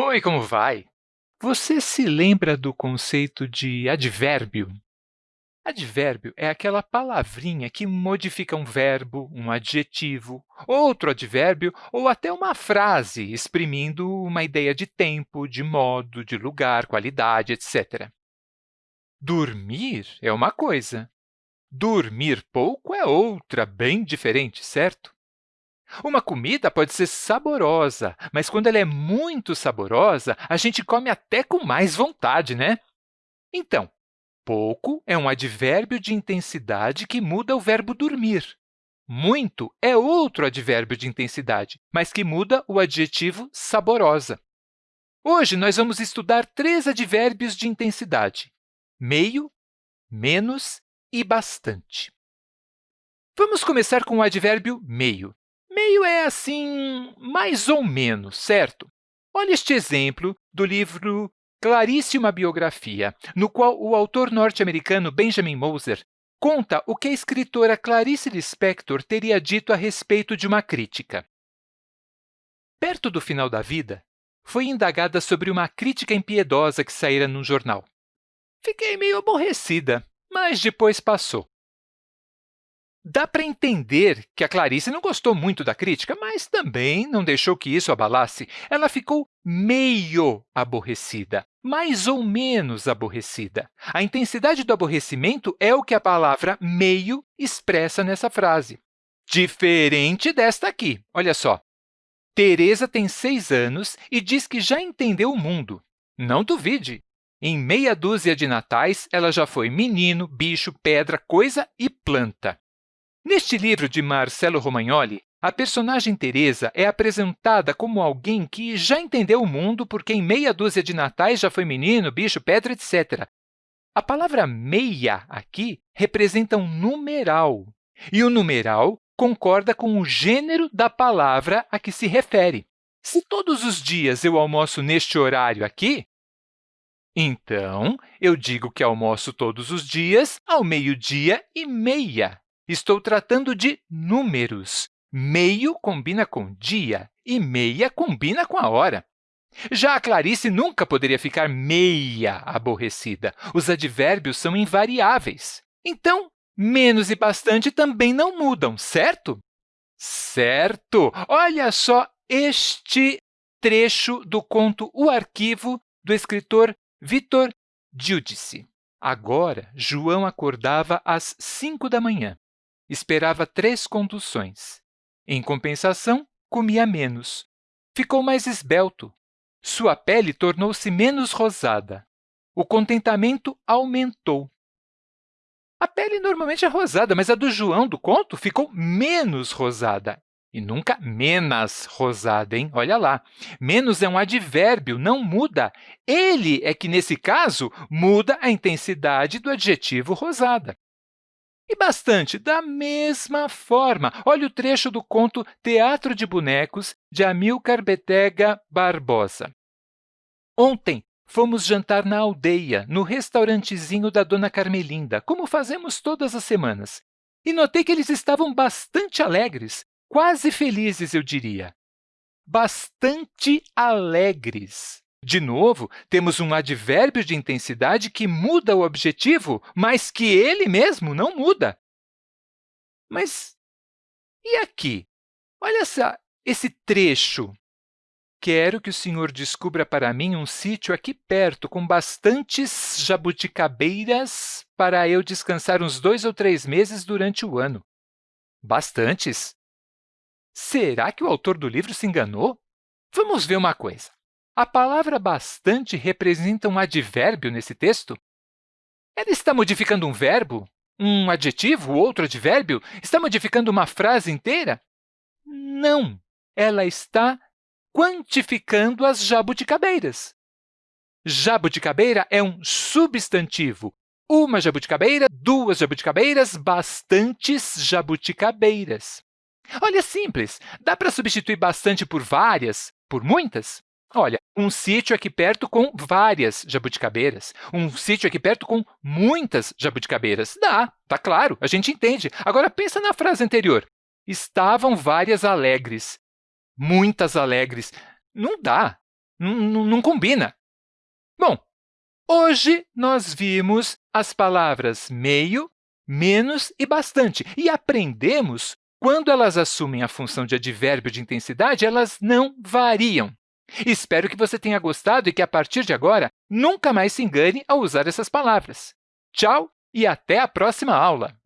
Oi, como vai? Você se lembra do conceito de advérbio? Advérbio é aquela palavrinha que modifica um verbo, um adjetivo, outro advérbio ou até uma frase, exprimindo uma ideia de tempo, de modo, de lugar, qualidade, etc. Dormir é uma coisa, dormir pouco é outra, bem diferente, certo? Uma comida pode ser saborosa, mas quando ela é muito saborosa, a gente come até com mais vontade, né? Então, pouco é um advérbio de intensidade que muda o verbo dormir. Muito é outro advérbio de intensidade, mas que muda o adjetivo saborosa. Hoje, nós vamos estudar três advérbios de intensidade, meio, menos e bastante. Vamos começar com o advérbio meio. Meio é assim, mais ou menos, certo? Olha este exemplo do livro Clarice, uma biografia, no qual o autor norte-americano Benjamin Moser conta o que a escritora Clarice Lispector teria dito a respeito de uma crítica. Perto do final da vida, foi indagada sobre uma crítica impiedosa que saíra num jornal. Fiquei meio aborrecida, mas depois passou. Dá para entender que a Clarice não gostou muito da crítica, mas também não deixou que isso abalasse. Ela ficou meio aborrecida, mais ou menos aborrecida. A intensidade do aborrecimento é o que a palavra meio expressa nessa frase. Diferente desta aqui. Olha só. Teresa tem seis anos e diz que já entendeu o mundo. Não duvide. Em meia dúzia de natais, ela já foi menino, bicho, pedra, coisa e planta. Neste livro de Marcelo Romagnoli, a personagem Teresa é apresentada como alguém que já entendeu o mundo porque em meia dúzia de natais já foi menino, bicho, pedra, etc. A palavra meia aqui representa um numeral, e o numeral concorda com o gênero da palavra a que se refere. Se todos os dias eu almoço neste horário aqui, então eu digo que almoço todos os dias ao meio-dia e meia. Estou tratando de números. Meio combina com dia e meia combina com a hora. Já a Clarice nunca poderia ficar meia aborrecida. Os advérbios são invariáveis. Então, menos e bastante também não mudam, certo? Certo! Olha só este trecho do conto O Arquivo, do escritor Vitor Giudice. Agora, João acordava às 5 da manhã esperava três conduções. Em compensação, comia menos. Ficou mais esbelto. Sua pele tornou-se menos rosada. O contentamento aumentou. A pele normalmente é rosada, mas a do João do conto ficou menos rosada. E nunca menos rosada, hein? Olha lá. Menos é um advérbio, não muda. Ele é que, nesse caso, muda a intensidade do adjetivo rosada. E bastante da mesma forma. Olha o trecho do conto Teatro de Bonecos, de Amilcar Betega Barbosa. Ontem fomos jantar na aldeia, no restaurantezinho da Dona Carmelinda, como fazemos todas as semanas. E notei que eles estavam bastante alegres, quase felizes, eu diria. Bastante alegres. De novo, temos um advérbio de intensidade que muda o objetivo, mas que ele mesmo não muda. Mas e aqui? Olha essa, esse trecho. Quero que o senhor descubra para mim um sítio aqui perto com bastantes jabuticabeiras para eu descansar uns dois ou três meses durante o ano. Bastantes? Será que o autor do livro se enganou? Vamos ver uma coisa. A palavra bastante representa um advérbio nesse texto? Ela está modificando um verbo? Um adjetivo, outro advérbio? Está modificando uma frase inteira? Não, ela está quantificando as jabuticabeiras. Jabuticabeira é um substantivo. Uma jabuticabeira, duas jabuticabeiras, bastantes jabuticabeiras. Olha, simples. Dá para substituir bastante por várias, por muitas? Olha, um sítio aqui perto com várias jabuticabeiras, um sítio aqui perto com muitas jabuticabeiras. Dá, tá claro, a gente entende. Agora, pensa na frase anterior. Estavam várias alegres. Muitas alegres. Não dá. Não, não combina. Bom, hoje nós vimos as palavras meio, menos e bastante e aprendemos quando elas assumem a função de advérbio de intensidade, elas não variam. Espero que você tenha gostado e que, a partir de agora, nunca mais se engane ao usar essas palavras. Tchau e até a próxima aula!